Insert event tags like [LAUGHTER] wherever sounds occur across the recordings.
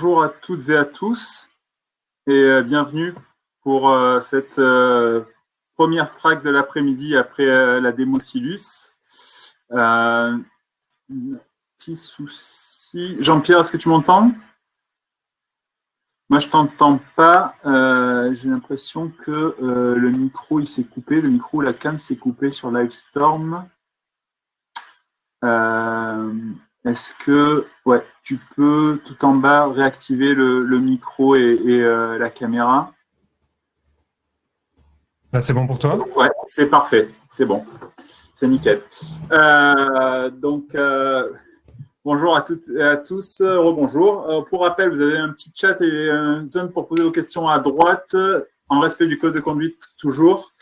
rebonjour à toutes et à tous et euh, bienvenue pour euh, cette euh, première track de l'après-midi après la démo Silus. petit souci. Jean-Pierre, est-ce que tu m'entends? Moi, je t'entends pas. J'ai l'impression que le micro, il s'est coupé. Le micro, la cam s'est coupé sur Livestorm. Est-ce que ouais, tu peux tout en bas réactiver le, micro et, euh, la caméra? Là, c'est bon pour toi? Ouais, c'est parfait, c'est bon, c'est nickel. Euh, donc, euh, bonjour à toutes et à tous, rebonjour. pour rappel, vous avez un petit chat et une zone pour poser vos questions à droite, en respect du code de conduite toujours.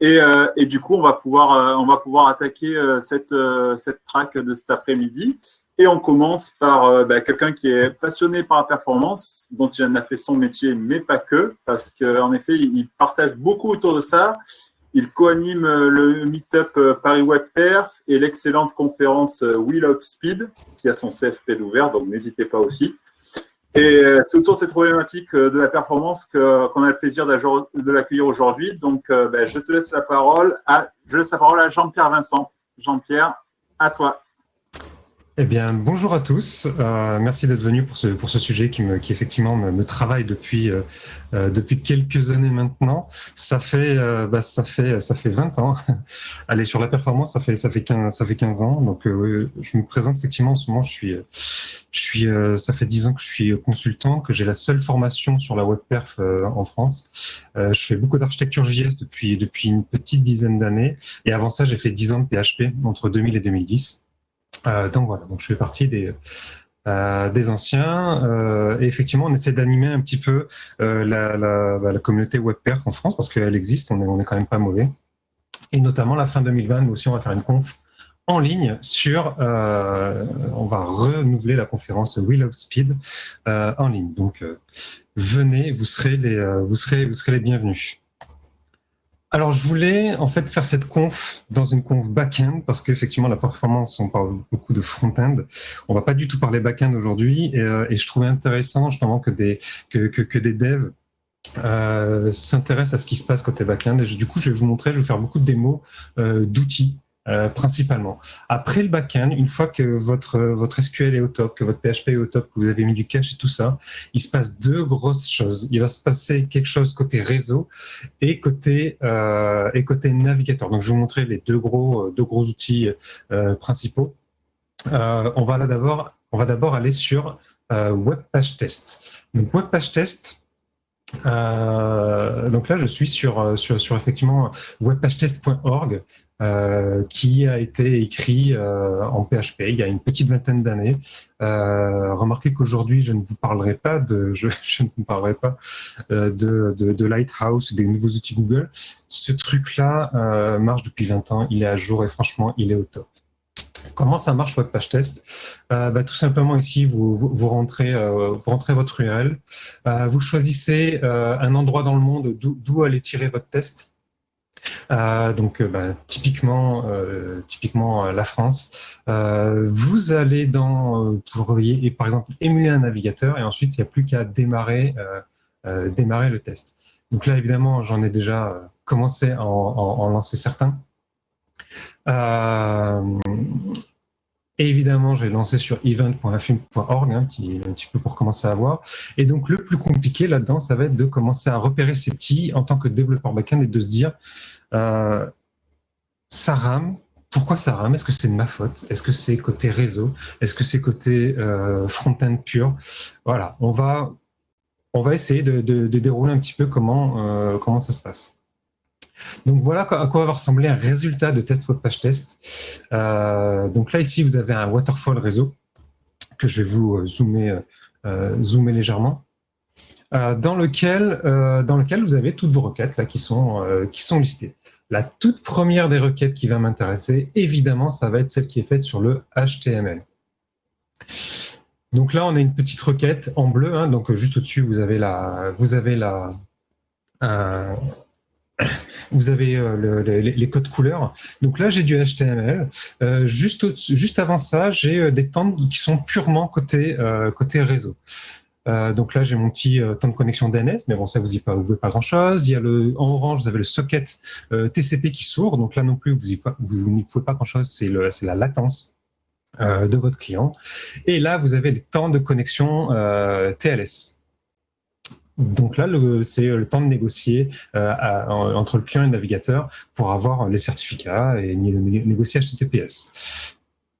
Et, du coup, on va pouvoir, on va pouvoir attaquer cette, cette track de cet après-midi. Et on commence par euh, bah, quelqu'un qui est passionné par la performance, dont il en a fait son métier, mais pas que, parce qu'en effet, il partage beaucoup autour de ça. Il co-anime euh, le Meetup euh, Paris Web Perf et l'excellente conférence Wheel of Speed, qui a son CFP ouvert, donc n'hésitez pas aussi. Et c'est autour de cette problématique de la performance qu'on a le plaisir de l'accueillir aujourd'hui. Donc, bah, je te laisse la parole à, je laisse la parole à Jean-Pierre Vincent. Jean-Pierre, à toi. Eh bien, bonjour à tous. Euh, merci d'être venu pour ce, pour ce sujet qui, me, qui effectivement me, travaille depuis, euh, euh, depuis quelques années maintenant. Ça fait, bah, ça fait, ça fait 20 ans. [LAUGHS] Allez, sur la performance, ça fait, ça fait 15, ça fait 15 ans. Donc, je me présente effectivement en ce moment. Je suis, je suis, ça fait 10 ans que je suis consultant, que j'ai la seule formation sur la web perf en France. je fais beaucoup d'architecture JS depuis, depuis une petite dizaine d'années. Et avant ça, j'ai fait 10 ans de PHP entre 2000 et 2010. Euh, donc voilà, donc je fais partie des, euh, des anciens. Euh, et effectivement, on essaie d'animer un petit peu la, la, bah, la, communauté WebPerf en France parce qu'elle existe, on est, on est quand même pas mauvais. Et notamment, la fin 2020, nous aussi, on va faire une conf en ligne sur, on va renouveler la conférence Wheel of Speed en ligne. Donc, venez, vous serez les, vous serez, vous serez les bienvenus. Alors, je voulais en fait faire cette conf dans une conf back-end parce qu'effectivement, la performance, on parle beaucoup de front-end. On va pas du tout parler back-end aujourd'hui et, euh, je trouvais intéressant justement que des, que, des devs euh, s'intéressent à ce qui se passe côté back-end. Du coup, je vais vous montrer, je vais faire beaucoup de démos euh, d'outils euh, principalement. Après le backend, une fois que votre, SQL est au top, que votre PHP est au top, que vous avez mis du cache et tout ça, il se passe deux grosses choses. Il va se passer quelque chose côté réseau et côté, euh, navigateur. Donc, je vais vous montrer les deux gros, gros outils euh, principaux. Euh, on va d'abord, aller sur euh, Web Page Test. Donc, Web Page euh, donc là, je suis sur effectivement webpagetest.org. Euh, qui a été écrit euh, en PHP il y a une petite vingtaine d'années. Euh, remarquez qu'aujourd'hui, je ne vous parlerai pas de, [LAUGHS] je, je ne vous parlerai pas de, de, de, Lighthouse, des nouveaux outils Google. Ce truc-là marche depuis 20 ans, il est à jour et franchement, il est au top. Comment ça marche votre page test? Bah, Tout simplement ici, vous, vous, rentrez, vous rentrez votre URL, vous choisissez un endroit dans le monde d'où aller tirer votre test. Euh, donc, euh, bah, typiquement, euh, typiquement la France. vous allez dans, vous pourriez par exemple émuler un navigateur et ensuite il n'y a plus qu'à démarrer, démarrer le test. Donc là, évidemment, j'en ai déjà commencé à en, lancer certains. Évidemment, j'ai lancé sur event.film.org, un, petit, un petit peu pour commencer à voir. Et donc, le plus compliqué là-dedans, ça va être de commencer à repérer ces petits en tant que développeur backend et de se dire, euh, ça rame. Pourquoi ça rame? Est-ce que c'est de ma faute? Est-ce que c'est côté réseau? Est-ce que c'est côté euh, front-end pur? Voilà, on va, on va essayer de, dérouler un petit peu comment, euh, comment ça se passe. Donc voilà à quoi va ressembler un résultat de test web page test. donc là ici vous avez un waterfall réseau que je vais vous zoomer, zoomer légèrement. Euh, dans, lequel, euh, vous avez toutes vos requêtes qui, sont, euh, listées. La toute première des requêtes qui va m'intéresser, évidemment, ça va être celle qui est faite sur le HTML. Donc là, on a une petite requête en bleu, hein, donc juste au-dessus, vous avez la, euh, vous avez euh, les, codes couleurs. Donc là, j'ai du HTML. Euh, juste, juste avant ça, j'ai des temps qui sont purement côté, côté réseau. donc là, j'ai mon petit temps de connexion DNS, mais bon, ça vous y pas, pas grand-chose. Il y a le en orange, vous avez le socket TCP qui s'ouvre, donc là non plus, vous, vous n'y pouvez pas grand-chose. C'est la latence de votre client. Et là, vous avez les temps de connexion TLS. Donc là, c'est le temps de négocier euh, entre le client et le navigateur pour avoir les certificats et négocier HTTPS.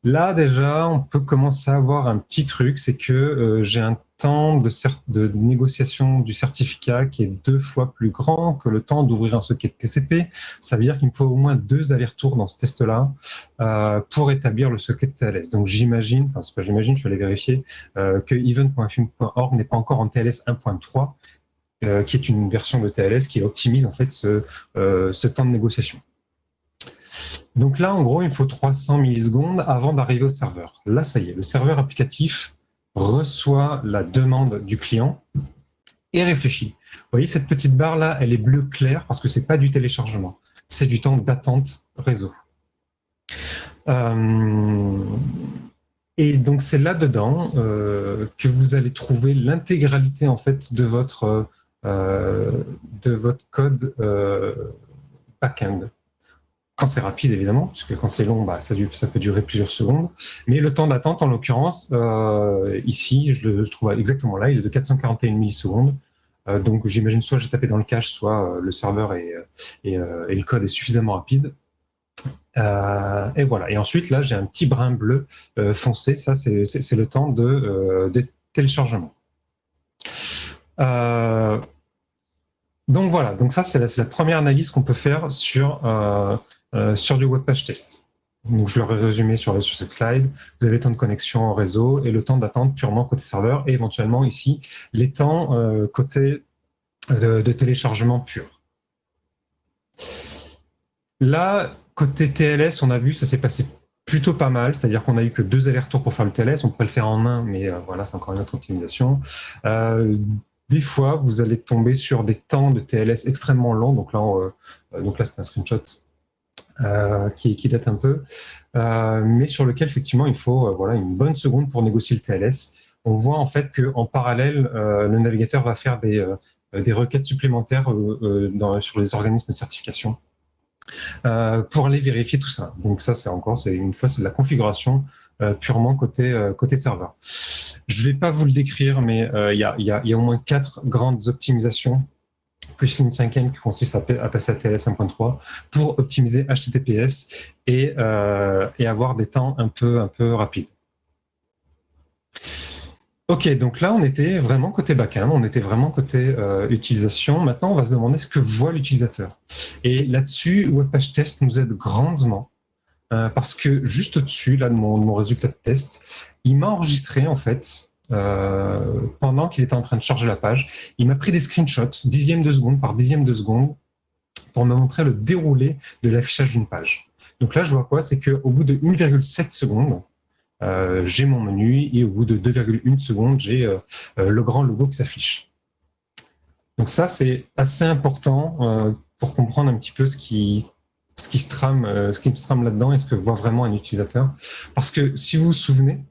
Là, déjà, on peut commencer à avoir un petit truc, c'est que euh, j'ai un temps de, négociation du certificat qui est deux fois plus grand que le temps d'ouvrir un socket TCP. Ça veut dire qu'il me faut au moins deux allers-retours dans ce test-là euh, pour établir le socket TLS. Donc j'imagine, enfin c'est pas j'imagine, je vais aller vérifier, euh, que event.fun.org n'est pas encore en TLS 1.3, euh, qui est une version de TLS qui optimise en fait ce temps de négociation. Donc là, en gros, il faut 300 millisecondes avant d'arriver au serveur. Là, ça y est, le serveur applicatif reçoit la demande du client et réfléchit. Vous voyez, cette petite barre-là, elle est bleu clair parce que c'est pas du téléchargement. C'est du temps d'attente réseau. Euh, et donc, c'est là-dedans euh, que vous allez trouver l'intégralité en fait de votre, euh, de votre code back-end quand c'est rapide évidemment, puisque quand c'est long, bah, ça, peut durer plusieurs secondes. Mais le temps d'attente, en l'occurrence, euh, ici, je le trouve exactement là, il est de 441 millisecondes. Euh, donc j'imagine soit j'ai tapé dans le cache, soit euh, le serveur et, le code est suffisamment rapide. et voilà. Et ensuite, là, j'ai un petit brin bleu foncé. Ça, c'est le temps de, téléchargement. donc voilà, donc ça c'est la, première analyse qu'on peut faire sur, sur du web page test. Donc, je l'aurais résumé sur, sur cette slide. Vous avez le temps de connexion en réseau et le temps d'attente purement côté serveur et éventuellement ici les temps euh, côté euh, de, téléchargement pur. Là, côté TLS, on a vu, ça s'est passé plutôt pas mal, c'est-à-dire qu'on a eu que deux allers-retours pour faire le TLS, on pourrait le faire en un, mais voilà, c'est encore une autre optimisation. des fois, vous allez tomber sur des temps de TLS extrêmement longs, donc là, donc là c'est un screenshot euh, qui, date un peu, euh, mais sur lequel effectivement il faut euh, voilà, une bonne seconde pour négocier le TLS. On voit en fait qu'en parallèle, le navigateur va faire des, des requêtes supplémentaires sur les organismes de certification pour aller vérifier tout ça. Donc ça, c'est encore, une fois, c'est de la configuration purement côté, côté serveur. Je ne vais pas vous le décrire, mais il y, a, y, y, a, au moins quatre grandes optimisations plus une cinquième qui consiste à, passer à TLS 1.3 pour optimiser HTTPS et, euh, et, avoir des temps un peu, un peu rapides. Ok, donc là, on était vraiment côté backend, on était vraiment côté euh, utilisation. Maintenant, on va se demander ce que voit l'utilisateur. Et là-dessus, WebPage Test nous aide grandement euh, parce que juste au-dessus de mon résultat de test, il m'a enregistré en fait euh, pendant qu'il était en train de charger la page. Il m'a pris des screenshots, dixième de seconde par dixième de seconde, pour me montrer le déroulé de l'affichage d'une page. Donc là, je vois quoi? C'est qu'au bout de 1,7 secondes, euh, j'ai mon menu et au bout de 2,1 secondes, j'ai euh, le grand logo qui s'affiche. Donc ça, c'est assez important pour comprendre un petit peu ce qui se trame là-dedans et ce que voit vraiment un utilisateur. Parce que si vous vous souvenez,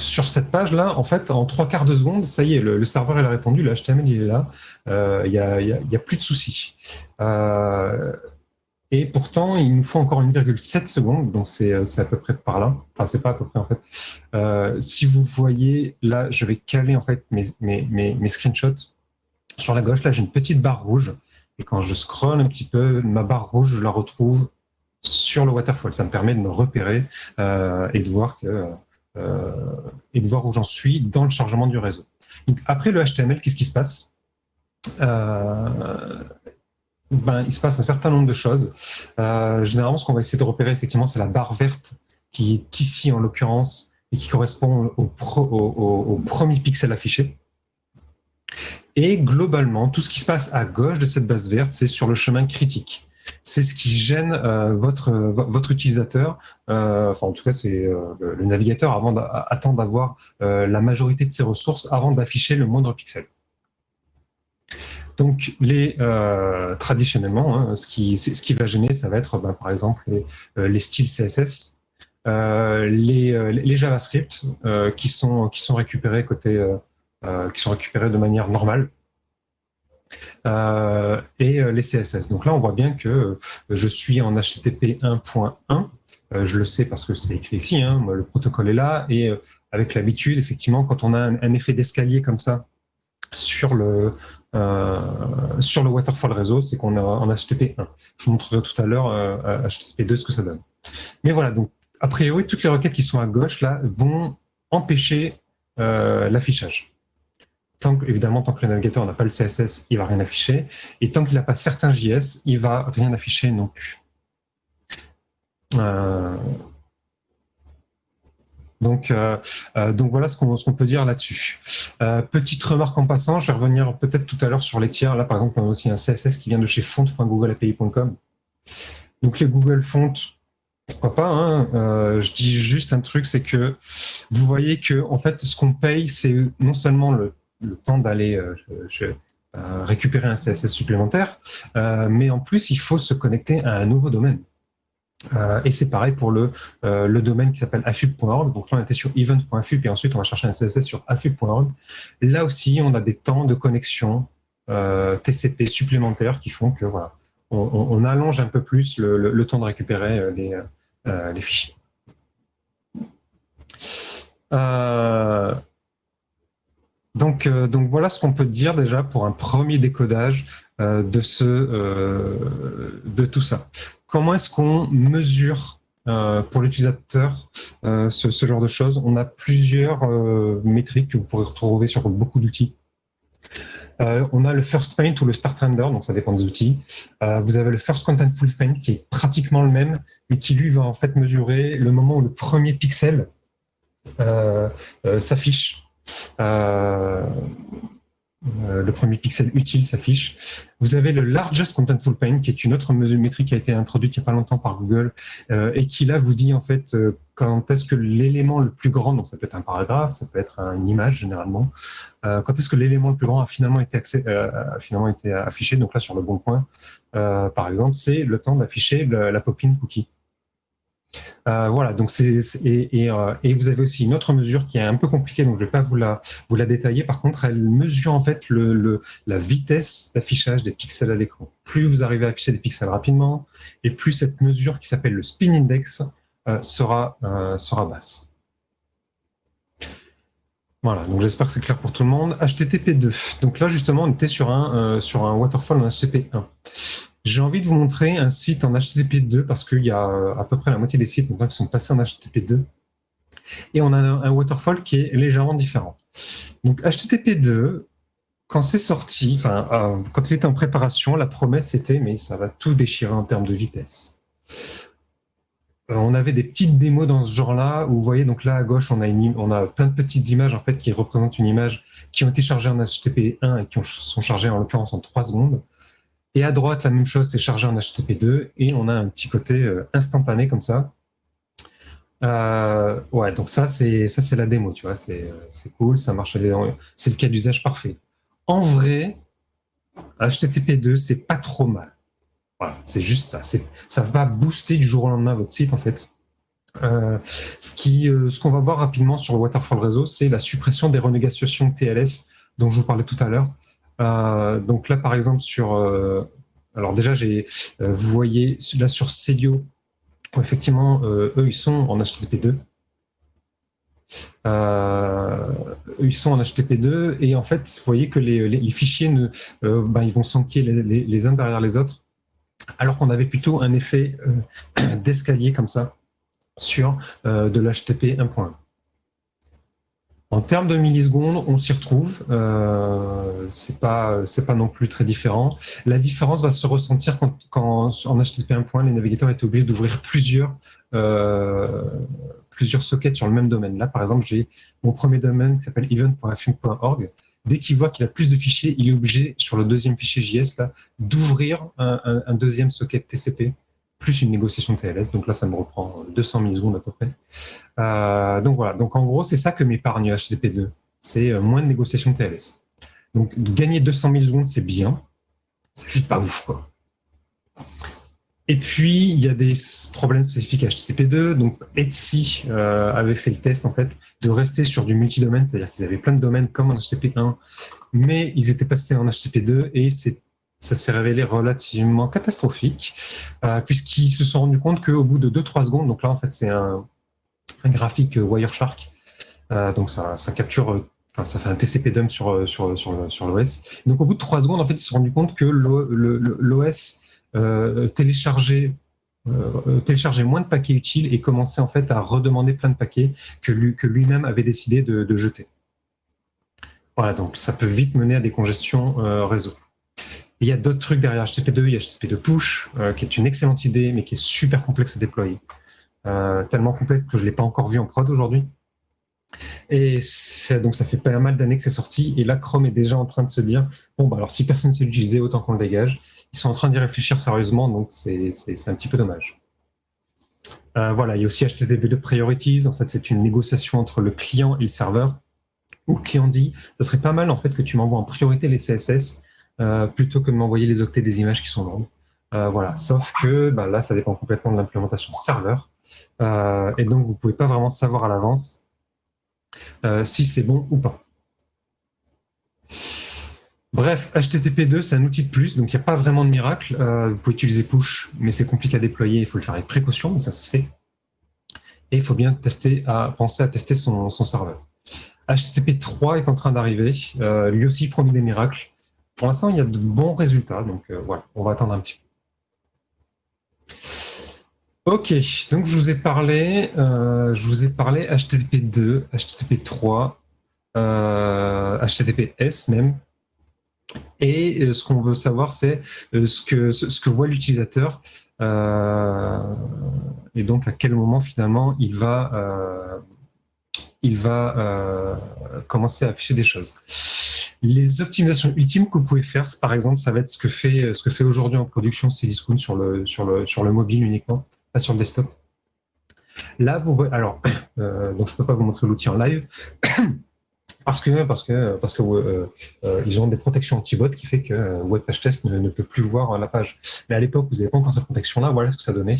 sur cette page-là, en fait, en trois quarts de seconde, ça y est, le, serveur il a répondu, le il est là, euh, il n'y a, plus de soucis. Euh, et pourtant, il nous faut encore 1,7 secondes, donc euh, c'est à peu près par là. Enfin, c'est pas à peu près en fait. si vous voyez, là, je vais caler en fait mes, screenshots. Sur la gauche, là, j'ai une petite barre rouge. Et quand je scrolle un petit peu, ma barre rouge, je la retrouve sur le waterfall. Ça me permet de me repérer et de voir que et de voir où j'en suis dans le chargement du réseau. Après le HTML, qu'est-ce qui se passe? Euh, ben, il se passe un certain nombre de choses. Euh, généralement, ce qu'on va essayer de repérer, effectivement, c'est la barre verte qui est ici, en l'occurrence, et qui correspond au, au, premier pixel affiché. Et globalement, tout ce qui se passe à gauche de cette base verte, c'est sur le chemin critique c'est ce qui gêne euh, votre, votre utilisateur, euh, enfin en tout cas c'est euh, le navigateur avant attend d'avoir la majorité de ses ressources avant d'afficher le moindre pixel. Donc, les, traditionnellement, hein, ce, qui, va gêner, ça va être ben, par exemple les, styles CSS, les, JavaScript qui sont récupérés de manière normale. Et les CSS. Donc là, on voit bien que je suis en HTTP 1.1. je le sais parce que c'est écrit ici, hein, le protocole est là, et avec l'habitude, effectivement, quand on a un effet d'escalier comme ça sur le, euh, sur le waterfall réseau, c'est qu'on est en HTTP 1. Je vous montrerai tout à l'heure euh, HTTP 2 ce que ça donne. Mais voilà, donc a priori, toutes les requêtes qui sont à gauche là vont empêcher euh, l'affichage. Évidemment, tant que le navigateur n'a pas le CSS, il va rien afficher. Et tant qu'il n'a pas certains JS, il va rien afficher non plus. Euh, donc, euh, euh, donc voilà ce qu'on peut dire là-dessus. Petite remarque en passant, je vais revenir peut-être tout à l'heure sur les tiers. Là, par exemple, on a aussi un CSS qui vient de chez font.googleapi.com. Donc les Google Fonts, pourquoi pas hein, Je dis juste un truc, c'est que vous voyez que en fait, ce qu'on paye, c'est non seulement le, le temps d'aller récupérer un CSS supplémentaire, mais en plus, il faut se connecter à un nouveau domaine. Euh, et c'est pareil pour le, euh, le domaine qui s'appelle afub.org. Donc là, on était sur event.afub et ensuite, on va chercher un CSS sur afub.org. Là aussi, on a des temps de connexion euh, TCP supplémentaires qui font que voilà, on, on, allonge un peu plus le, le, temps de récupérer les, les fichiers. Donc, donc voilà ce qu'on peut dire déjà pour un premier décodage de, ce, de tout ça comment est-ce qu'on mesure euh, pour l'utilisateur euh, ce, genre de choses? On a plusieurs euh, métriques que vous pourrez retrouver sur beaucoup d'outils. on a le first paint ou le start render, donc ça dépend des outils. vous avez le first contentful paint qui est pratiquement le même, mais qui lui va en fait mesurer le moment où le premier pixel s'affiche. Euh, le premier pixel utile s'affiche. Vous avez le Largest Contentful Paint, qui est une autre mesure métrique qui a été introduite il n'y a pas longtemps par Google, euh, et qui là vous dit en fait euh, quand est-ce que l'élément le plus grand, donc ça peut être un paragraphe, ça peut être une image généralement, quand est-ce que l'élément le plus grand a finalement été, a finalement été affiché, donc là sur le bon point, par exemple, c'est le temps d'afficher la pop-in cookie. Euh, voilà, donc c'est et, euh, et, vous avez aussi une autre mesure qui est un peu compliquée, donc je ne vais pas vous la, vous la détailler. Par contre, elle mesure en fait le, le la vitesse d'affichage des pixels à l'écran. Plus vous arrivez à afficher des pixels rapidement, et plus cette mesure qui s'appelle le spin index euh, sera, sera basse. Voilà, donc j'espère que c'est clair pour tout le monde. HTTP 2. Donc là, justement, on était sur un, sur un waterfall en HTTP 1. J'ai envie de vous montrer un site en HTTP2 parce qu'il y a euh, à peu près la moitié des sites maintenant qui sont passés en HTTP2. Et on a un waterfall qui est légèrement différent. Donc HTTP2, quand c'est sorti, enfin, euh, quand il était en préparation, la promesse était mais ça va tout déchirer en termes de vitesse. Euh, on avait des petites démos dans ce genre-là où vous voyez donc là à gauche on a, plein de petites images en fait qui représentent une image qui ont été chargées en HTTP1 et qui sont chargées en l'occurrence en 3 secondes. Et à droite, la même chose, c'est chargé en HTTP2 et on a un petit côté euh, instantané comme ça. Euh, ouais, donc ça, c'est ça, c'est la démo, tu vois, c'est euh, cool, ça marche, c'est le cas d'usage parfait. En vrai, HTTP2, c'est pas trop mal. Voilà, c'est juste ça. Ça va booster du jour au lendemain votre site, en fait. ce qui, ce qu'on va voir rapidement sur le Waterfall Réseau, c'est la suppression des renégociations TLS dont je vous parlais tout à l'heure. Euh, donc là, par exemple, sur... Euh, alors déjà, euh, vous voyez là sur Celio, effectivement, eux, ils sont en HTTP2. ils sont en HTTP2 et en fait, vous voyez que les, fichiers ben, ils vont s'enquiller les, uns derrière les autres, alors qu'on avait plutôt un effet [COUGHS] d'escalier comme ça sur de l'HTTP 1.1. En termes de millisecondes, on s'y retrouve. Euh, c'est pas, c'est pas non plus très différent. La différence va se ressentir quand, quand en HTTP 1.1, les navigateurs étaient obligés d'ouvrir plusieurs, euh, plusieurs sockets sur le même domaine. Là, par exemple, j'ai mon premier domaine qui s'appelle event.fun.org. Dès qu'il voit qu'il a plus de fichiers, il est obligé, sur le deuxième fichier JS, d'ouvrir un, un, un deuxième socket TCP plus une négociation TLS. Donc là, ça me reprend 200 millisecondes à peu près. Euh, donc voilà. Donc en gros, c'est ça que m'épargne HTTP2. C'est euh, moins de négociation TLS. Donc gagner 200 millisecondes, c'est bien. C'est juste pas ouf, quoi. et puis, il y a des problèmes spécifiques à HTTP2. Donc, Etsy euh, avait fait le test, en fait, de rester sur du multidomaine, c'est-à-dire qu'ils avaient plein de domaines comme en HTTP1, mais ils étaient passés en HTTP2 et ça s'est révélé relativement catastrophique, euh, puisqu'ils se sont rendus compte qu'au bout de 2-3 secondes, donc là, en fait, c'est un, graphique Wireshark, euh, donc ça, capture Enfin, ça fait un TCP dump sur, sur, sur, sur l'OS. Donc, au bout de 3 secondes, en fait, ils se sont rendus compte que l'OS euh, euh, télécharger moins de paquets utiles et commencer en fait à redemander plein de paquets que, lui, que lui-même avait décidé de, jeter. Voilà, donc ça peut vite mener à des congestions euh, réseau. Il y a d'autres trucs derrière HTTP2, il y a HTTP2 push, qui est une excellente idée, mais qui est super complexe à déployer. tellement complexe que je ne l'ai pas encore vu en prod aujourd'hui. Et donc ça fait pas mal d'années que c'est sorti, et là Chrome est déjà en train de se dire, bon bah alors si personne ne sait l'utiliser, autant qu'on le dégage ils sont en train d'y réfléchir sérieusement, donc c'est un petit peu dommage. Euh, voilà, il y a aussi HTTP2 Priorities. En fait, c'est une négociation entre le client et le serveur. Où le client dit, ça serait pas mal en fait que tu m'envoies en priorité les CSS euh, plutôt que de m'envoyer les octets des images qui sont longues. Euh, voilà, sauf que bah, là, ça dépend complètement de l'implémentation serveur. et donc, vous pouvez pas vraiment savoir à l'avance si c'est bon ou pas. Bref, HTTP2, c'est un outil de plus, donc il n'y a pas vraiment de miracle. Euh, vous pouvez utiliser push, mais c'est compliqué à déployer, il faut le faire avec précaution, mais ça se fait. Et il faut bien tester penser à tester son, serveur. HTTP 3 est en train d'arriver, euh, lui aussi promis des miracles. Pour l'instant, il y a de bons résultats, donc euh, voilà, on va attendre un petit peu. Ok, donc je vous ai parlé, je vous ai parlé HTTP 2, HTTP 3, HTTPS même, et euh, ce qu'on veut savoir, c'est euh, ce que, ce que voit l'utilisateur euh, et donc à quel moment finalement il va, il va commencer à afficher des choses. Les optimisations ultimes que vous pouvez faire, par exemple, ça va être ce que fait, que fait aujourd'hui en production Cdiscount sur le, sur, le, sur le mobile uniquement, pas sur le desktop. Là, vous voyez, alors, [COUGHS] donc je ne peux pas vous montrer l'outil en live, [COUGHS] parce que parce que parce que euh, euh, ils ont des protections anti-bot qui fait que euh, WebPageTest ne, ne peut plus voir la page. Mais à l'époque, vous n'avez pas encore cette protection-là. Voilà ce que ça donnait.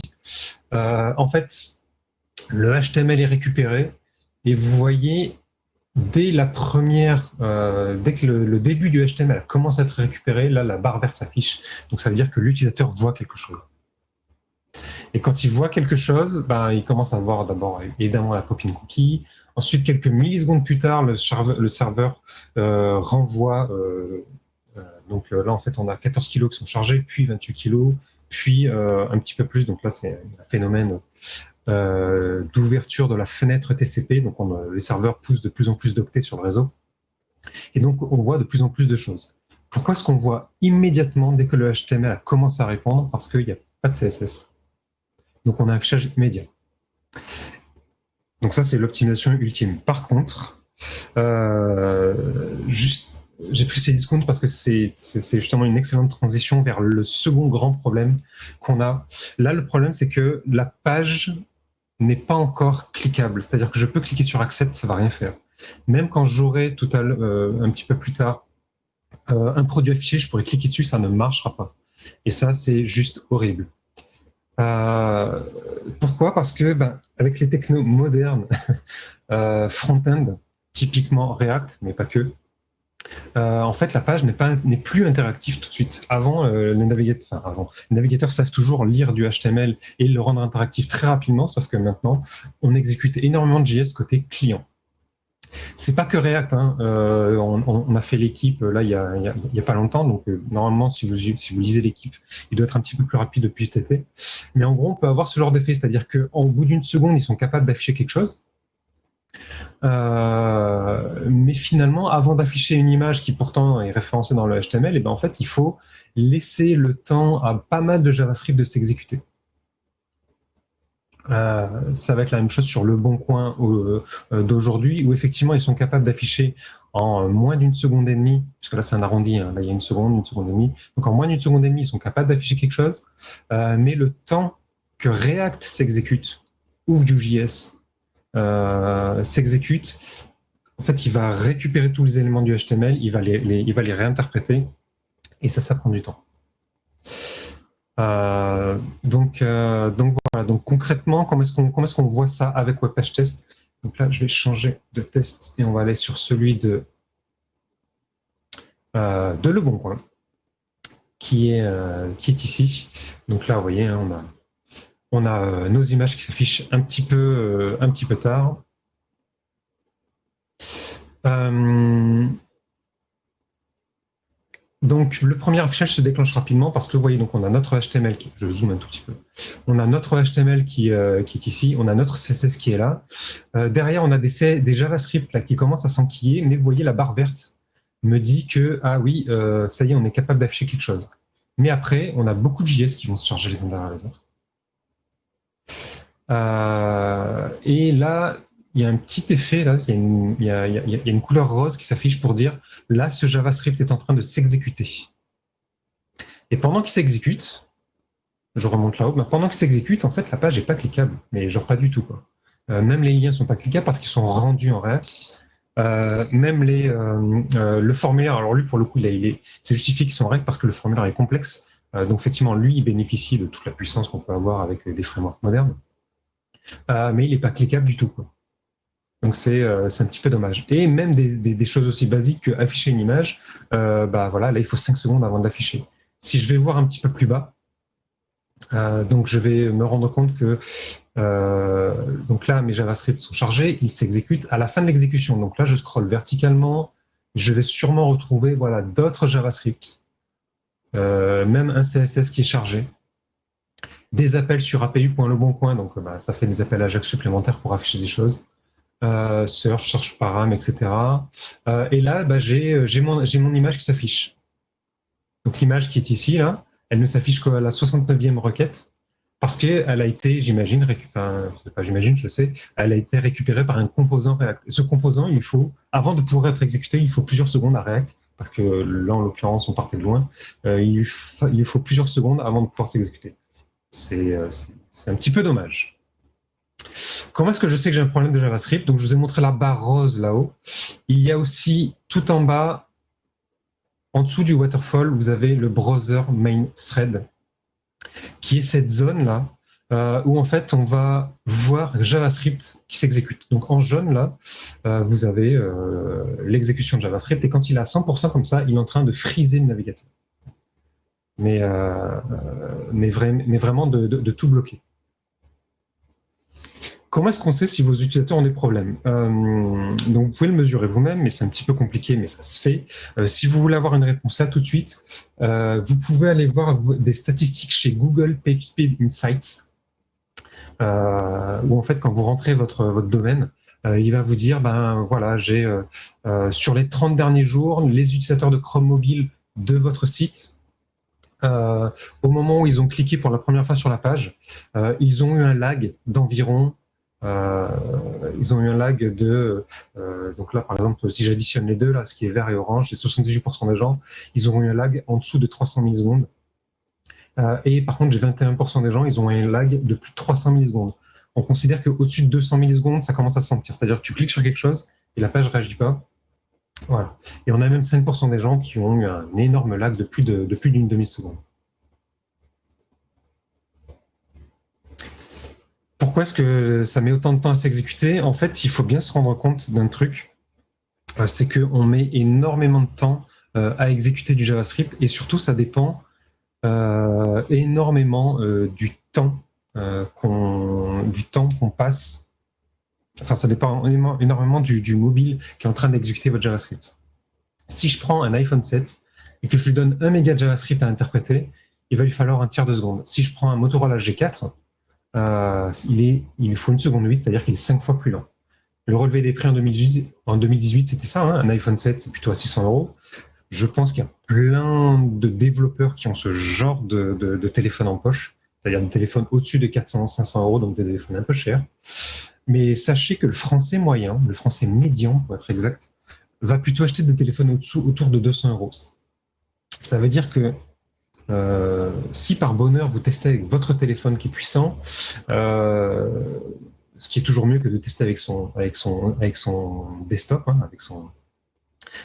en fait, le HTML est récupéré et vous voyez dès la première, dès que le, début du HTML commence à être récupéré, là la barre verte s'affiche. Donc ça veut dire que l'utilisateur voit quelque chose. Et quand il voit quelque chose, ben, il commence à voir d'abord évidemment la pop-in cookie. Ensuite, quelques millisecondes plus tard, le, serveur euh, renvoie. Euh, euh, donc là, en fait, on a 14 kilos qui sont chargés, puis 28 kilos, puis un petit peu plus. Donc là, c'est un phénomène d'ouverture de la fenêtre TCP. Donc on, les serveurs poussent de plus en plus d'octets sur le réseau. Et donc, on voit de plus en plus de choses. Pourquoi est-ce qu'on voit immédiatement dès que le HTML a commencé à répondre? Parce qu'il n'y a pas de CSS. Donc on a un affichage immédiat. Donc ça, c'est l'optimisation ultime. Par contre, euh, j'ai pris ces discounts parce que c'est justement une excellente transition vers le second grand problème qu'on a. Là, le problème, c'est que la page n'est pas encore cliquable. C'est-à-dire que je peux cliquer sur Accept, ça va rien faire. Même quand j'aurai euh, un petit peu plus tard euh, un produit affiché, je pourrais cliquer dessus, ça ne marchera pas. Et ça, c'est juste horrible. Euh, pourquoi? Parce que ben, avec les technos modernes, [LAUGHS] front-end, typiquement React, mais pas que, euh, en fait, la page n'est plus interactive tout de suite. Avant, les, navigateurs, avant, les navigateurs savent toujours lire du HTML et le rendre interactif très rapidement, sauf que maintenant, on exécute énormément de JS côté client. C'est pas que React. Hein. Euh, on, a fait l'équipe là il y a, pas longtemps, donc euh, normalement si vous si vous lisez l'équipe, il doit être un petit peu plus rapide depuis cet été. Mais en gros, on peut avoir ce genre d'effet, c'est-à-dire qu'en bout d'une seconde, ils sont capables d'afficher quelque chose. Euh, mais finalement, avant d'afficher une image qui pourtant est référencée dans le HTML, et eh ben en fait, il faut laisser le temps à pas mal de JavaScript de s'exécuter. Euh, ça va être la même chose sur le bon coin euh, d'aujourd'hui, où effectivement ils sont capables d'afficher en moins d'une seconde et demie, puisque là c'est un arrondi, hein, là il y a une seconde, une seconde et demie, donc en moins d'une seconde et demie ils sont capables d'afficher quelque chose, mais le temps que React s'exécute, ou Vue.js s'exécute, en fait il va récupérer tous les éléments du HTML, il va les, il va les réinterpréter, et ça, ça prend du temps. Donc, donc voilà, donc concrètement, comment est-ce qu'on est voit ça avec Webpage Test? Donc là, je vais changer de test et on va aller sur celui de, de Bon Coin qui est, euh, qui est ici. Donc là, vous voyez, hein, on a, on a euh, nos images qui s'affichent un, petit peu, euh, un petit peu tard. donc le premier affichage se déclenche rapidement parce que vous voyez, on a notre HTML, qui, je zoome un tout petit peu, on a notre HTML qui, est ici, on a notre CSS qui est là. derrière, on a des, JavaScript qui commencent à s'enquiller, mais vous voyez la barre verte me dit que, ah oui, euh, ça y est, on est capable d'afficher quelque chose. Mais après, on a beaucoup de JS qui vont se charger les uns derrière les autres. Euh, et là, il y a un petit effet, là, il y a une, couleur rose qui s'affiche pour dire, là, ce JavaScript est en train de s'exécuter. Et pendant qu'il s'exécute, je remonte là-haut, mais pendant qu'il s'exécute, en fait, la page n'est pas cliquable, mais genre pas du tout. Quoi. Euh, même les liens ne sont pas cliquables parce qu'ils sont rendus en React. Euh, même les, le formulaire, alors lui pour le coup, c'est justifié qu'ils sont règles parce que le formulaire est complexe. Donc effectivement, lui, il bénéficie de toute la puissance qu'on peut avoir avec des frameworks modernes. mais il n'est pas cliquable du tout. Donc c'est un petit peu dommage. Et même des, des, choses aussi basiques que afficher une image, bah voilà, là il faut 5 secondes avant de l'afficher. Si je vais voir un petit peu plus bas, donc je vais me rendre compte que euh, donc là, mes JavaScript sont chargés, ils s'exécutent à la fin de l'exécution. Donc là, je scrolle verticalement, je vais sûrement retrouver voilà, d'autres JavaScript, euh, même un CSS qui est chargé, des appels sur apu.leboncoin, donc bah, ça fait des appels Ajax supplémentaires pour afficher des choses, euh, search, search param, etc. et là, bah, j'ai mon, image qui s'affiche. Donc l'image qui est ici, là, elle ne s'affiche qu'à la 69e requête, parce qu'elle a été, j'imagine, je sais, elle a été récupérée par un composant React. ce composant, il faut, avant de pouvoir être exécuté, il faut plusieurs secondes à React, parce que là, en l'occurrence, on partait de loin. Euh, il, il, faut plusieurs secondes avant de pouvoir s'exécuter. Euh, c'est un petit peu dommage. Comment est-ce que je sais que j'ai un problème de JavaScript? Donc, je vous ai montré la barre rose là-haut. Il y a aussi, tout en bas, en dessous du waterfall, vous avez le browser main thread qui est cette zone-là, euh, où en fait on va voir JavaScript qui s'exécute. Donc en jaune, là, euh, vous avez euh, l'exécution de JavaScript, et quand il est à 100% comme ça, il est en train de friser le navigateur. Mais, mais, vraiment de tout bloquer. Comment est-ce qu'on sait si vos utilisateurs ont des problèmes? Donc, vous pouvez le mesurer vous-même, mais c'est un petit peu compliqué, mais ça se fait. Si vous voulez avoir une réponse là tout de suite, vous pouvez aller voir des statistiques chez Google PageSpeed Insights, où en fait, quand vous rentrez votre, domaine, il va vous dire, ben voilà, j'ai sur les 30 derniers jours, les utilisateurs de Chrome mobile de votre site, au moment où ils ont cliqué pour la première fois sur la page, ils ont eu un lag d'environ euh, ils ont eu un lag de, euh, donc là par exemple, si j'additionne les deux, là, ce qui est vert et orange, les 78% des gens, ils auront eu un lag en dessous de 300 millisecondes. Euh, et par contre, j'ai 21% des gens, ils ont un lag de plus de 300 millisecondes. On considère qu'au-dessus de 200 millisecondes, ça commence à se sentir. C'est-à-dire que tu cliques sur quelque chose et la page ne réagit pas. Voilà. Et on a même 5% des gens qui ont eu un énorme lag de plus d'une de, demi-seconde. Pourquoi est-ce que ça met autant de temps à s'exécuter? En fait, il faut bien se rendre compte d'un truc, euh, c'est qu'on met énormément de temps euh, à exécuter du JavaScript et surtout, ça dépend énormément du temps qu'on du temps qu'on passe. Enfin, ça dépend énormément du, mobile qui est en train d'exécuter votre JavaScript. Si je prends un iPhone 7 et que je lui donne un méga JavaScript à interpréter, il va lui falloir un tiers de seconde. Si je prends un Motorola G4, euh, il, est, il faut une seconde 8, c'est-à-dire qu'il est 5 fois plus lent. Le relevé des prix en 2018, en 2018 c'était ça, hein, un iPhone 7, c'est plutôt à 600 euros. Je pense qu'il y a plein de développeurs qui ont ce genre de, téléphone en poche, c'est-à-dire des téléphones au-dessus de 400-500 euros, donc des téléphones un peu chers. Mais sachez que le français moyen, le français médian pour être exact, va plutôt acheter des téléphones autour de 200 euros. Ça veut dire que euh, si par bonheur vous testez avec votre téléphone qui est puissant, euh, ce qui est toujours mieux que de tester avec son, avec son, avec son desktop, hein, avec son,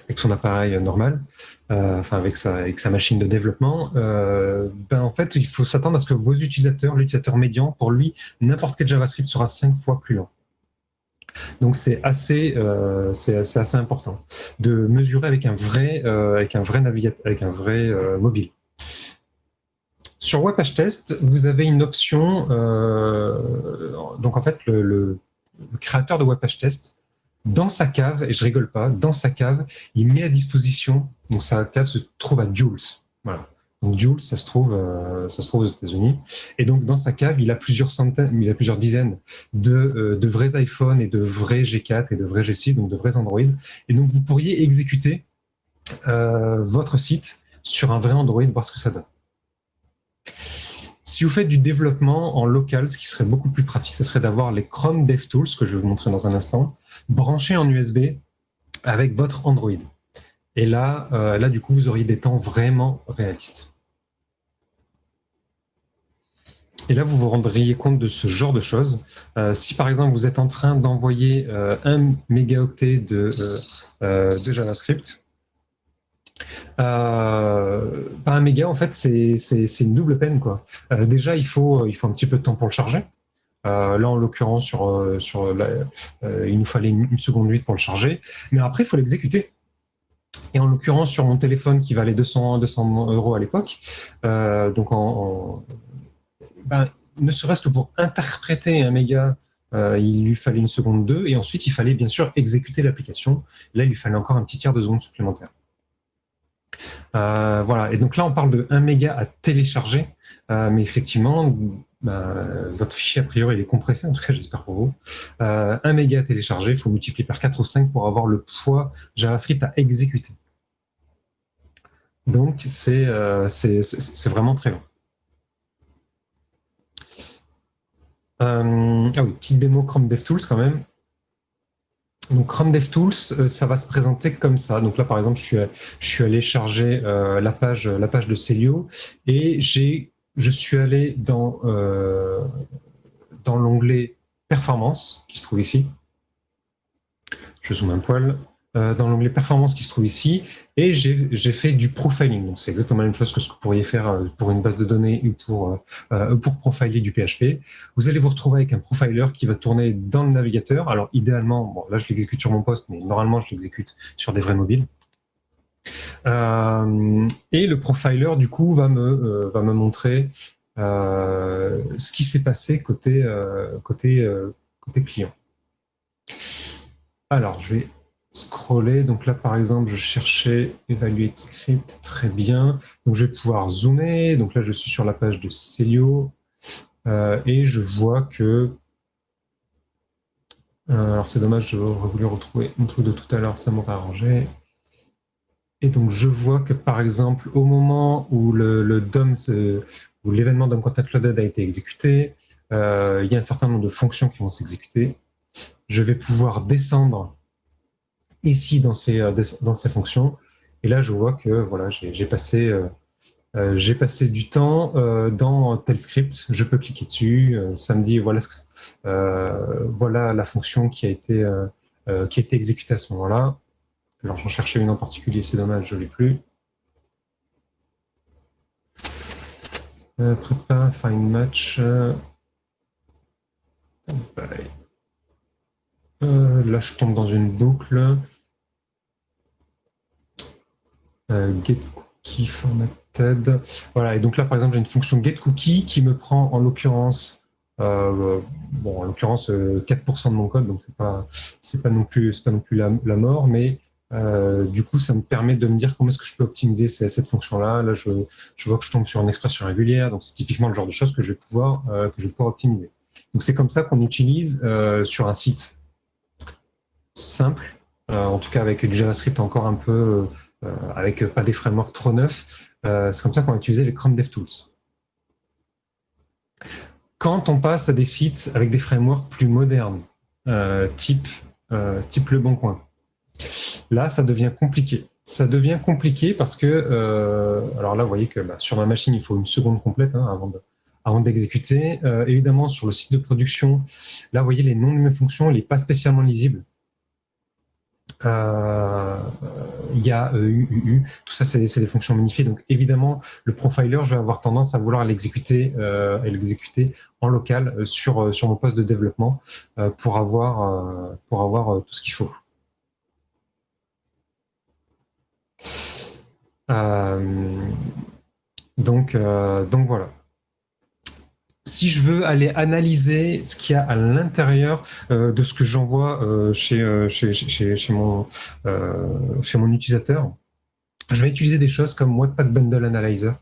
avec son appareil normal, enfin avec sa, machine de développement, ben en fait, il faut s'attendre à ce que vos utilisateurs, l'utilisateur médian, pour lui, n'importe quel JavaScript sera cinq fois plus lent. Donc c'est assez, euh, c'est assez, important de mesurer avec un vrai, euh, avec un vrai avec un vrai euh, mobile. Sur WebPageTest, vous avez une option. donc en fait, le, créateur de WebPageTest, dans sa cave, et je rigole pas, dans sa cave, il met à disposition. Donc sa cave se trouve à Jules. Voilà. Donc Jules, ça se trouve, euh, ça se trouve aux États-Unis. Et donc dans sa cave, il a plusieurs centaines, il a plusieurs dizaines de, euh, de vrais iPhones et de vrais G4 et de vrais G6, donc de vrais Android. Et donc vous pourriez exécuter euh, votre site sur un vrai Android, voir ce que ça donne. Si vous faites du développement en local, ce qui serait beaucoup plus pratique, ce serait d'avoir les Chrome DevTools, que je vais vous montrer dans un instant, branchés en USB avec votre Android. Et là, euh, là, du coup, vous auriez des temps vraiment réalistes. Et là, vous vous rendriez compte de ce genre de choses. Euh, si par exemple, vous êtes en train d'envoyer euh, un mégaoctet de, de JavaScript, pas un méga, en fait, c'est une double peine. Quoi. déjà, il faut, il faut un petit peu de temps pour le charger. Là, en l'occurrence, sur, sur il nous fallait une, seconde huit pour le charger. Mais après, il faut l'exécuter. Et en l'occurrence, sur mon téléphone qui valait 200, 200 euros à l'époque, euh, donc ben, ne serait-ce que pour interpréter un méga, euh, il lui fallait une seconde deux, et ensuite il fallait bien sûr exécuter l'application. Là, il lui fallait encore un petit tiers de seconde supplémentaire. Euh, voilà, et donc là on parle de 1 méga à télécharger, mais effectivement, ben, votre fichier a priori il est compressé, en tout cas j'espère pour vous. Euh, 1 méga à télécharger, il faut multiplier par 4 ou 5 pour avoir le poids JavaScript à exécuter. Donc c'est euh, vraiment très long. Euh, ah oui, petite démo Chrome DevTools quand même. Donc Chrome DevTools, euh, ça va se présenter comme ça. Donc là, par exemple, je suis, je suis allé charger la, page, la page de Celio et j'ai je suis allé dans, euh, dans l'onglet Performance, qui se trouve ici. Je zoome un poil. Euh, dans l'onglet Performance qui se trouve ici, et j'ai fait du profiling. C'est exactement la même chose que ce que vous pourriez faire euh, pour une base de données ou pour, pour profiler du PHP. Vous allez vous retrouver avec un profiler qui va tourner dans le navigateur. Alors idéalement, bon, là je l'exécute sur mon poste, mais normalement je l'exécute sur des vrais mobiles. Euh, et le profiler, du coup, va me, euh, va me montrer euh, ce qui s'est passé côté, côté, côté client. Alors, je vais scroller. Donc là, par exemple, je cherchais Evaluate Script, très bien. Donc je vais pouvoir zoomer. Donc là, je suis sur la page de Celio et je vois que... alors c'est dommage, je voulu retrouver mon truc de tout à l'heure, ça m'aurait arrangé. Et donc, je vois que, par exemple, au moment où l'événement DOM Content Loaded a été exécuté, euh, il y a un certain nombre de fonctions qui vont s'exécuter. Je vais pouvoir descendre ici dans ces, euh, fonctions. Et là, je vois que voilà, j'ai passé, euh, passé du temps dans tel script. Je peux cliquer dessus. ça me dit voilà, la fonction qui a été exécutée à ce moment-là. Alors j'en cherchais une en particulier, c'est dommage, je ne l'ai plus. Euh, prépa, find match. Euh, euh, là, je tombe dans une boucle. get cookie formatted. Voilà, et donc là, par exemple, j'ai une fonction get cookie qui me prend en l'occurrence bon, en l'occurrence 4% de mon code, donc c'est pas pas non plus pas non plus la mort, mais euh, du coup, ça me permet de me dire comment est-ce que je peux optimiser cette fonction-là. Là, je, vois que je tombe sur une expression régulière, donc c'est typiquement le genre de choses que je vais pouvoir, euh, que je vais pouvoir optimiser. Donc c'est comme ça qu'on utilise euh, sur un site simple, en tout cas avec du JavaScript encore un peu, avec pas des frameworks trop neufs. c'est comme ça qu'on va utiliser les Chrome DevTools. Quand on passe à des sites avec des frameworks plus modernes, type, type Le Bon Coin, Là, ça devient compliqué. Ça devient compliqué parce que, euh, alors là, vous voyez que bah, sur ma machine, il faut une seconde complète hein, avant de, avant d'exécuter. Euh, évidemment, sur le site de production, là, vous voyez, les noms de mes fonctions, il n'est pas spécialement lisible. Euh, il y a UUU, tout ça c'est des fonctions modifiées. Donc évidemment, le profiler, je vais avoir tendance à vouloir l'exécuter l'exécuter en local sur, sur mon poste de développement pour avoir, pour avoir tout ce qu'il faut. Donc, donc voilà si je veux aller analyser ce qu'il y a à l'intérieur euh, de ce que j'envoie euh, euh, chez mon utilisateur, je vais utiliser des choses comme Webpack Bundle Analyzer.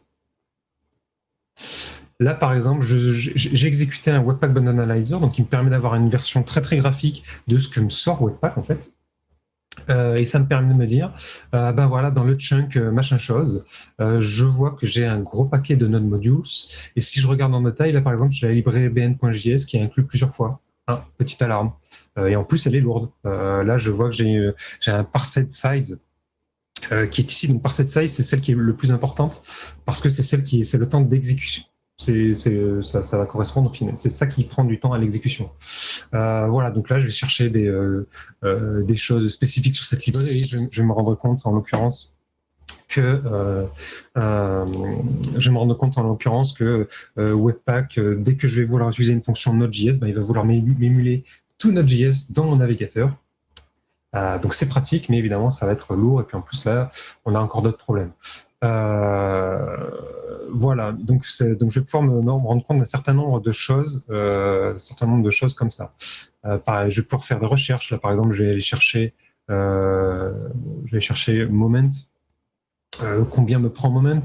Là, par exemple, j'ai exécuté un Webpack Bundle Analyzer, donc il me permet d'avoir une version très très graphique de ce que me sort Webpack en fait. Euh, et ça me permet de me dire, euh, ben voilà, dans le chunk euh, machin chose, je vois que j'ai un gros paquet de node modules. Et si je regarde en détail, là par exemple, j'ai la librairie bn.js qui est inclus plusieurs fois. Hein, petite alarme. et en plus, elle est lourde. là, je vois que j'ai un parset size qui est ici. Donc parset size, c'est celle qui est le plus importante parce que c'est celle qui c'est le temps d'exécution c'est, ça, va correspondre au final. C'est ça qui prend du temps à l'exécution. Euh, voilà, donc là, je vais chercher des, euh, euh, des choses spécifiques sur cette librairie. Je, je vais me rendre compte, en l'occurrence, que je vais me rendre compte en l'occurrence que Webpack, dès que je vais vouloir utiliser une fonction Node.js, ben, il va vouloir m'émuler tout Node.js dans mon navigateur. donc c'est pratique, mais évidemment ça va être lourd. Et puis en plus là, on a encore d'autres problèmes. Euh, voilà, donc, je vais pouvoir me, rendre compte d'un certain nombre de choses, euh, certain nombre de choses comme ça. Euh, je vais pouvoir faire des recherches. Là, par exemple, je vais aller chercher, je vais chercher moment. combien me prend moment?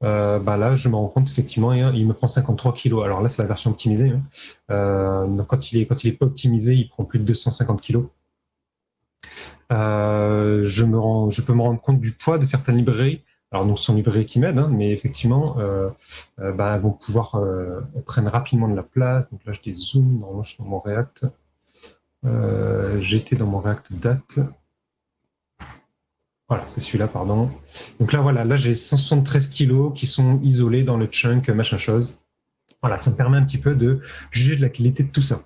Bah là, je me rends compte effectivement, il me prend 53 kilos. Alors là, c'est la version optimisée. Hein. donc quand il est quand il est pas optimisé, il prend plus de 250 kilos. je peux me rendre compte du poids de certaines librairies. Alors, donc, sont librairies qui m'aident, hein, mais effectivement, euh, euh, bah, vont pouvoir euh, prendre rapidement de la place. Donc là, je dézoome, normalement, je suis dans mon React. J'étais dans mon React date. Voilà, c'est celui-là, pardon. Donc là, voilà, là, j'ai 173 kilos qui sont isolés dans le chunk, machin chose. Voilà, ça me permet un petit peu de juger de la qualité de tout ça.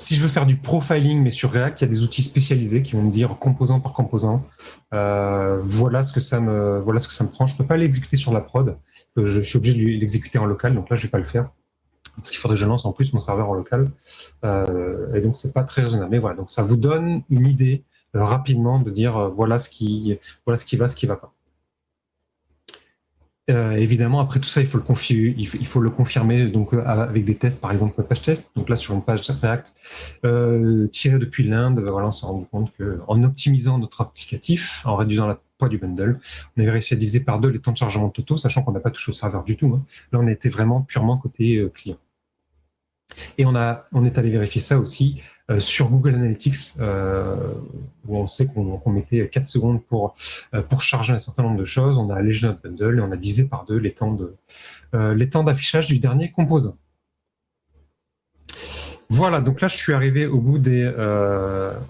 Si je veux faire du profiling, mais sur React, il y a des outils spécialisés qui vont me dire composant par composant, euh, voilà ce que ça me voilà ce que ça me prend. Je peux pas l'exécuter sur la prod. Euh, je, suis obligé de l'exécuter en local, donc là je vais pas le faire parce qu'il faudrait que je lance en plus mon serveur en local. Euh, et donc c'est pas très raisonnable. Mais voilà, donc ça vous donne une idée rapidement de dire voilà ce qui voilà ce qui va, ce qui va pas. Euh, évidemment, après tout ça, il faut le, confirmer donc euh, avec des tests, par exemple page test. Donc là, sur une page React euh, tirée depuis l'Inde, voilà, on s'est rendu compte qu'en optimisant notre applicatif, en réduisant la poids du bundle, on avait réussi à diviser par deux les temps de chargement totaux, sachant qu'on n'a pas touché au serveur du tout. Hein. Là, on était vraiment purement côté client. Et on, a, on est allé vérifier ça aussi euh, sur Google Analytics, euh, où on sait qu'on mettait 4 secondes pour, euh, pour charger un certain nombre de choses. On a allégé notre bundle et on a divisé par deux les temps d'affichage du dernier composant. Voilà, donc là, je suis arrivé au bout, des,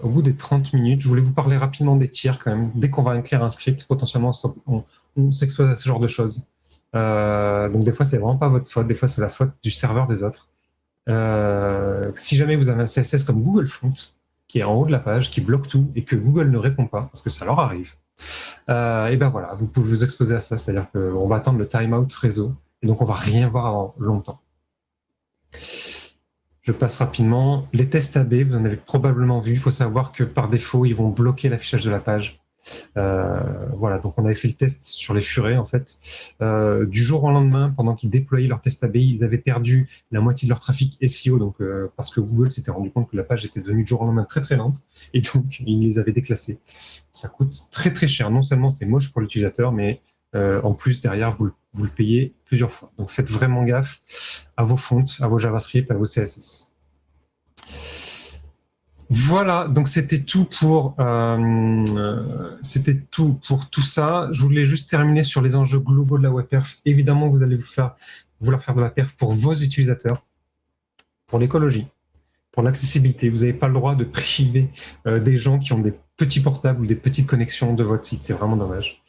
au bout des 30 minutes. Je voulais vous parler rapidement des tiers quand même. Dès qu'on va écrire un script, potentiellement, on, on s'expose à ce genre de choses. donc des fois, c'est vraiment pas votre faute. Des fois, c'est la faute du serveur des autres. Euh, si jamais vous avez un CSS comme Google Font, qui est en haut de la page, qui bloque tout et que Google ne répond pas, parce que ça leur arrive, euh, et ben voilà, vous pouvez vous exposer à ça, c'est-à-dire qu'on va attendre le timeout réseau, et donc on va rien voir avant longtemps. Je passe rapidement. Les tests AB, vous en avez probablement vu. Il faut savoir que par défaut, ils vont bloquer l'affichage de la page. Euh, voilà, donc on avait fait le test sur les furets en fait. Euh, du jour au lendemain, pendant qu'ils déployaient leur test ABI, ils avaient perdu la moitié de leur trafic SEO, donc euh, parce que Google s'était rendu compte que la page était devenue du jour au lendemain très très lente, et donc ils les avaient déclassés. Ça coûte très très cher. Non seulement c'est moche pour l'utilisateur, mais en plus derrière vous, vous le payez plusieurs fois. Donc faites vraiment gaffe à vos fontes, à vos JavaScript, à vos CSS. Voilà, donc c'était tout pour euh, c'était tout pour tout ça. Je voulais juste terminer sur les enjeux globaux de la web perf. Évidemment, vous allez vous faire, vouloir faire de la perf pour vos utilisateurs, pour l'écologie, pour l'accessibilité. Vous n'avez pas le droit de priver euh, des gens qui ont des petits portables ou des petites connexions de votre site. C'est vraiment dommage.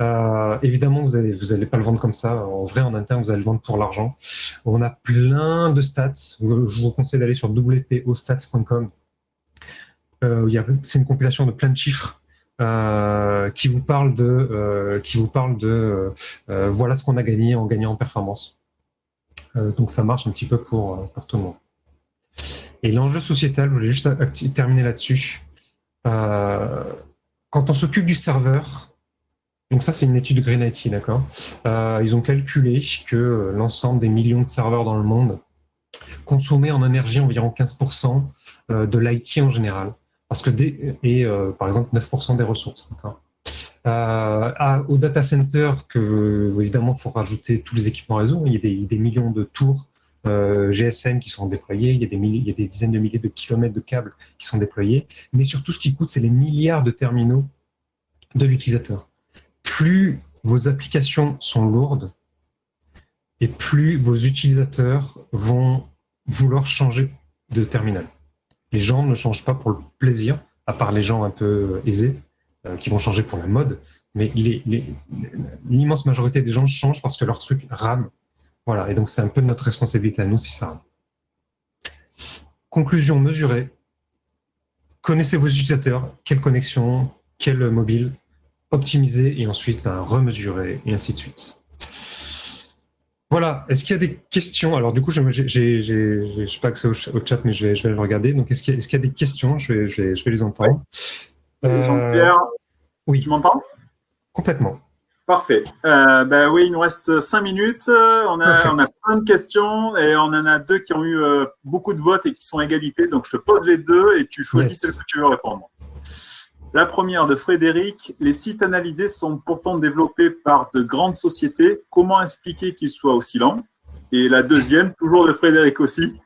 Euh, évidemment, vous allez vous allez pas le vendre comme ça. En vrai, en interne, vous allez le vendre pour l'argent. On a plein de stats. Je vous conseille d'aller sur wpostats.com c'est une compilation de plein de chiffres qui vous parle de, qui vous parle de voilà ce qu'on a gagné en gagnant en performance. donc ça marche un petit peu pour, pour tout le monde. Et l'enjeu sociétal, je voulais juste terminer là-dessus. quand on s'occupe du serveur, donc ça, c'est une étude de Green IT, d'accord euh, Ils ont calculé que l'ensemble des millions de serveurs dans le monde consommaient en énergie environ 15% euh, de l'IT en général, parce que et euh, par exemple 9% des ressources, d'accord au data center, évidemment, il faut rajouter tous les équipements réseau. Il y a des, millions de tours GSM qui sont déployés, des il y a des dizaines de milliers de kilomètres de câbles qui sont déployés, mais surtout ce qui coûte, c'est les milliards de terminaux de l'utilisateur plus vos applications sont lourdes et plus vos utilisateurs vont vouloir changer de terminal. Les gens ne changent pas pour le plaisir, à part les gens un peu aisés, euh, qui vont changer pour la mode, mais l'immense majorité des gens changent parce que leur truc rame. Voilà, et donc c'est un peu notre responsabilité à nous si ça rame. Conclusion mesurée. Connaissez vos utilisateurs, quelle connexion, quel mobile, optimiser et ensuite ben, remesurer et ainsi de suite. Voilà, est-ce qu'il y a des questions? Alors du coup, je n'ai pas accès au, chat, mais je vais, je vais le regarder. Donc, est-ce qu'il y, a des questions? Je vais, je, vais, je vais les entendre. Euh, Jean-Pierre, oui. tu m'entends? Complètement. Parfait. Euh, ben oui, il nous reste cinq minutes. On a, on a plein de questions et on en a deux qui ont eu euh, beaucoup de votes et qui sont égalité. Donc, je te pose les deux et tu choisis celle que tu veux répondre. La première de Frédéric, les sites analysés sont pourtant développés par de grandes sociétés. Comment expliquer qu'ils soient aussi lents? Et la deuxième, toujours de Frédéric aussi,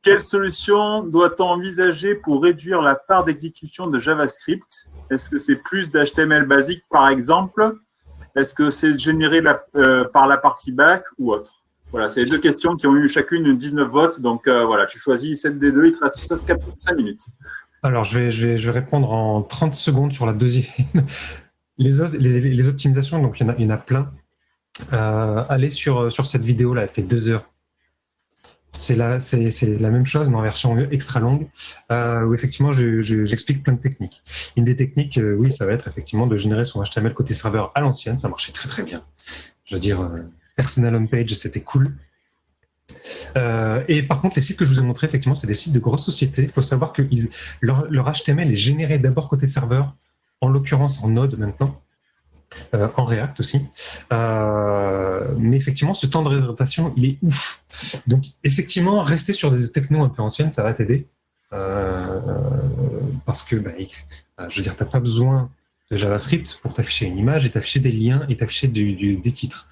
quelle solution doit-on envisager pour réduire la part d'exécution de JavaScript? Est-ce que c'est plus d'HTML basique par exemple? Est-ce que c'est généré euh, par la partie back ou autre? Voilà, c'est les deux questions qui ont eu chacune 19 votes. Donc euh, voilà, tu choisis celle des deux, il te reste 5 minutes. Alors, je vais, je, je répondre en 30 secondes sur la deuxième. [LAUGHS] les, optimisations, donc il y en a, il en a plein. Euh, allez sur, cette vidéo-là, elle fait deux heures. C'est la, même chose, mais en version extra longue, euh, où effectivement, j'explique plein de techniques. Une des techniques, euh, oui, ça va être effectivement de générer son HTML côté serveur à l'ancienne. Ça marchait très, très bien. Je veux dire, personal homepage, c'était cool. Euh, et par contre, les sites que je vous ai montrés, effectivement, c'est des sites de grosses sociétés. Il faut savoir que leur, HTML est généré d'abord côté serveur, en l'occurrence en Node maintenant, euh, en React aussi. Euh, mais effectivement, ce temps de réhydratation, il est ouf. Donc, effectivement, rester sur des technos un peu anciennes, ça va t'aider. parce que, bah, je veux dire, tu n'as pas besoin de JavaScript pour t'afficher une image et t'afficher des liens et t'afficher des titres.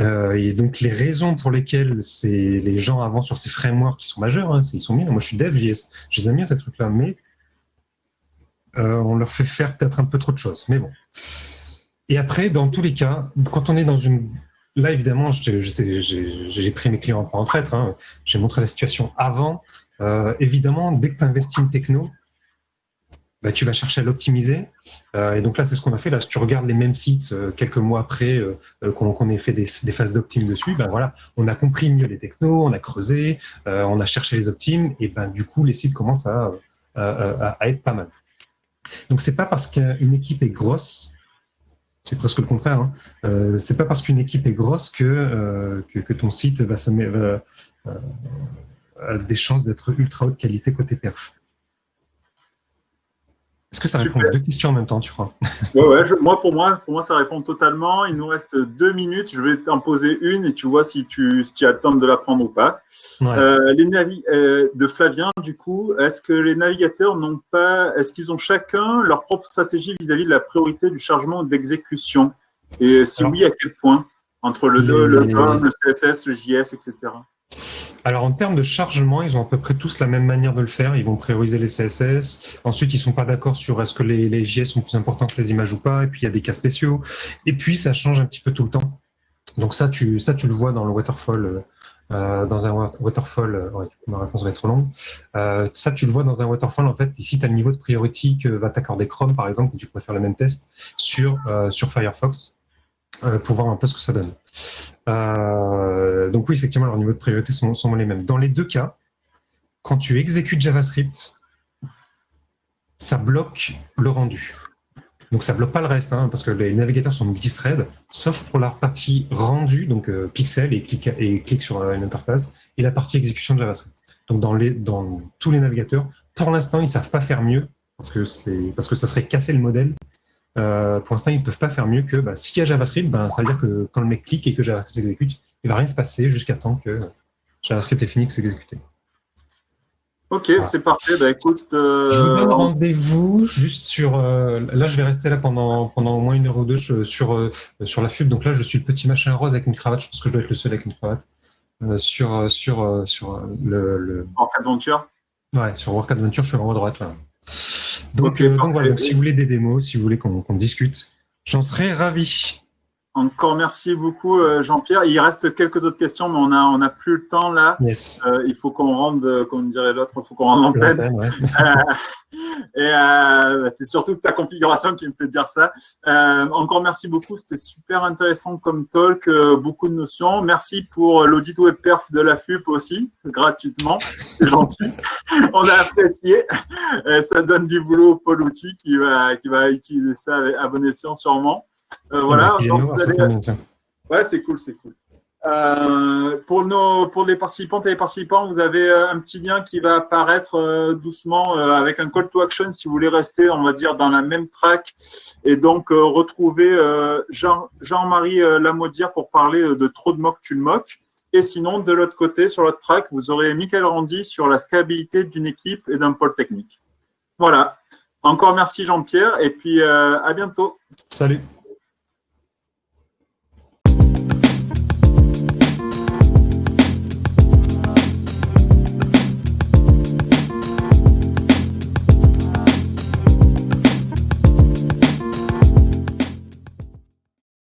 Euh, et donc les raisons pour lesquelles les gens avancent sur ces frameworks qui sont majeurs, hein, ils sont bien. Moi je suis dev JS, je les aime bien ces trucs-là, mais euh, on leur fait faire peut-être un peu trop de choses. Mais bon. Et après, dans tous les cas, quand on est dans une... Là, évidemment, j'ai pris mes clients en traître, hein. j'ai montré la situation avant. Euh, évidemment, dès que tu investis une techno, bah, tu vas chercher à l'optimiser. Euh, et donc là, c'est ce qu'on a fait. Là, si tu regardes les mêmes sites euh, quelques mois après euh, qu'on ait fait des, phases d'optime dessus, ben voilà, on a compris mieux les technos, on a creusé, on a cherché les optimes, et ben du coup, les sites commencent à, être pas mal. Donc c'est pas parce qu'une équipe est grosse, c'est presque le contraire. Hein, c'est pas parce qu'une équipe est grosse que, que, ton site va, va a des chances d'être ultra haute qualité côté perf. Est-ce que ça répond à deux questions en même temps, tu crois? Ouais, ouais, moi, pour moi, pour moi, ça répond totalement. Il nous reste deux minutes. Je vais t'en poser une et tu vois si tu, si tu as le temps de la prendre ou pas. Euh, les euh, de Flavien, du coup, est-ce que les navigateurs n'ont pas, est-ce qu'ils ont chacun leur propre stratégie vis-à-vis de la priorité du chargement d'exécution? Et si oui, à quel point? Entre le, le, le, le CSS, le JS, etc. Alors en termes de chargement, ils ont à peu près tous la même manière de le faire. Ils vont prioriser les CSS. Ensuite, ils sont pas d'accord sur est-ce que les, JS sont plus importants que les images ou pas. Et puis il y a des cas spéciaux. Et puis ça change un petit peu tout le temps. Donc ça, tu, ça, tu le vois dans le waterfall. Euh, dans un waterfall, euh, ma réponse va être trop longue. Euh, ça, tu le vois dans un waterfall. En fait, ici, tu as le niveau de priorité que va t'accorder Chrome, par exemple, et tu pourrais faire le même test sur Firefox pour voir un peu ce que ça donne. Euh, donc oui, effectivement, leurs niveaux de priorité sont, les mêmes. Dans les deux cas, quand tu exécutes JavaScript, ça bloque le rendu. Donc ça bloque pas le reste, hein, parce que les navigateurs sont multithread, sauf pour la partie rendue, donc euh, pixel et clic, sur une interface, et la partie exécution de JavaScript. Donc dans, tous les navigateurs, pour l'instant, ils savent pas faire mieux, parce que, parce que ça serait casser le modèle. Euh, pour l'instant, ils peuvent pas faire mieux que bah, s'il y a JavaScript, ben, ça veut dire que quand le mec clique et que JavaScript s'exécute, il va rien se passer jusqu'à temps que JavaScript est fini de s'exécuter. Ok, c'est parfait. Bah, écoute, euh, Je vous donne rendez-vous juste sur. Euh, là, je vais rester là pendant, pendant au moins une heure ou deux sur, sur la FUB. Donc là, je suis le petit machin rose avec une cravate. Je pense que je dois être le seul avec une cravate. sur sur, sur le, le, Work Adventure Ouais, sur Work Adventure, je suis en haut à droite. Là. Donc, donc voilà, si vous voulez des démos, si vous voulez qu'on discute, j'en serais ravi. Encore merci beaucoup, euh, Jean-Pierre. Il reste quelques autres questions, mais on n'a on a plus le temps là. Euh, il faut qu'on rende, comme dirait l'autre, il faut qu'on rende l'antenne. [LAUGHS] Euh, et c'est surtout ta configuration qui me fait dire ça. encore merci beaucoup, c'était super intéressant comme talk, beaucoup de notions. Merci pour l'audit web perf de la FUP aussi, gratuitement. C'est gentil. [LAUGHS] on a apprécié. ça donne du boulot au Paul Outil qui va, qui va utiliser ça à bon escient sûrement. Euh, voilà. Donc, vous allez... Ouais, c'est cool, c'est cool. Euh, pour, nos, pour les participantes et les participants, vous avez euh, un petit lien qui va apparaître doucement avec un call to action si vous voulez rester, on va dire, dans la même track et donc retrouver Jean, Jean-Marie Lamaudière pour parler de trop de moques, tu le moques. Et sinon, de l'autre côté, sur l'autre track, vous aurez Michael Randy sur la scalabilité d'une équipe et d'un pôle technique. Voilà. Encore merci Jean-Pierre et puis à bientôt. Salut.